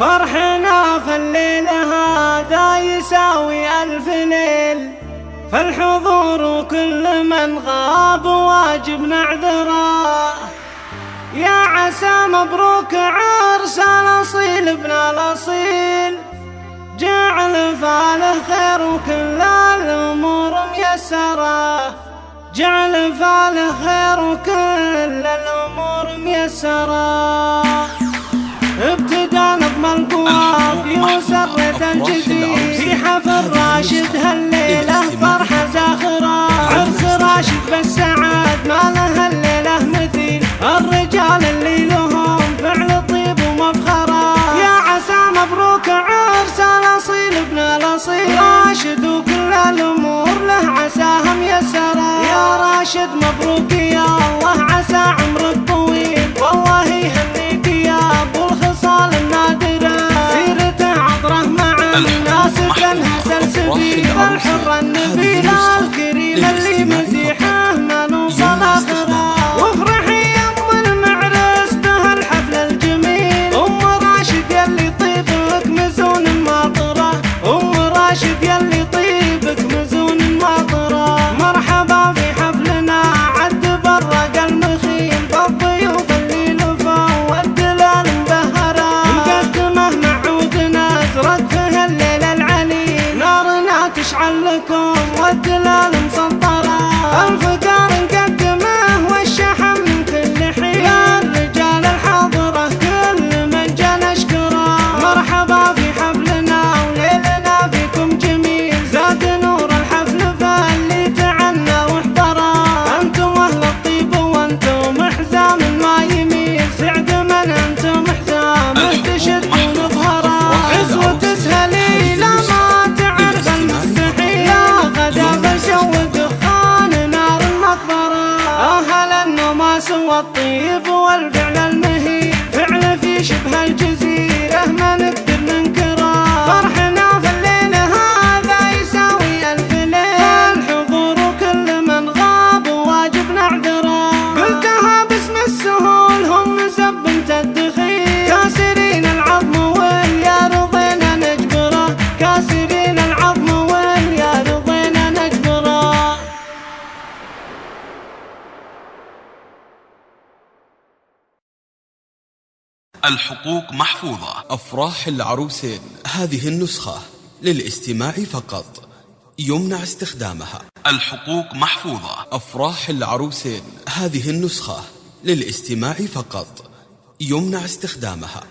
فرحنا في الليل هذا يساوي ألف ليل. فالحضور كل من غاب واجب نعذره. يا عسى مبروك عرس الأصيل ابن الأصيل. جعل فاله خير وكل الأمور ميسرة. جعل فاله خير وكل الأمور ميسرة. راشد هالليلة فرحة زاخرة عرس راشد بالسعاد ما له الليلة مثيل. الرجال اللي لهم فعل طيب ومفخرة يا عسى مبروك عرس الأصيل ابن الأصيل. راشد وكل الأمور له عساها ميسرة يا راشد مبروك يا الله عسى عمرك طويل والله يهنيك يا أبو الخصال النادرة. سيرته عطرة مع الناس كانها الحر النبيل الكريم اللي مزيحه ما نوصل آخره وافرحي يا أم المعرس بهالحفل الجميل ام راشد يلي طيبك مزون ماطره ام راشد يلي طيبك Kalala والطيب والفعل المهيب فعل في شبه الجزيرة ما نقدر ننكره الحقوق محفوظة. أفراح العروسين هذه النسخة للاستماع فقط. يمنع استخدامها. الحقوق محفوظة. أفراح العروسين هذه النسخة للاستماع فقط. يمنع استخدامها.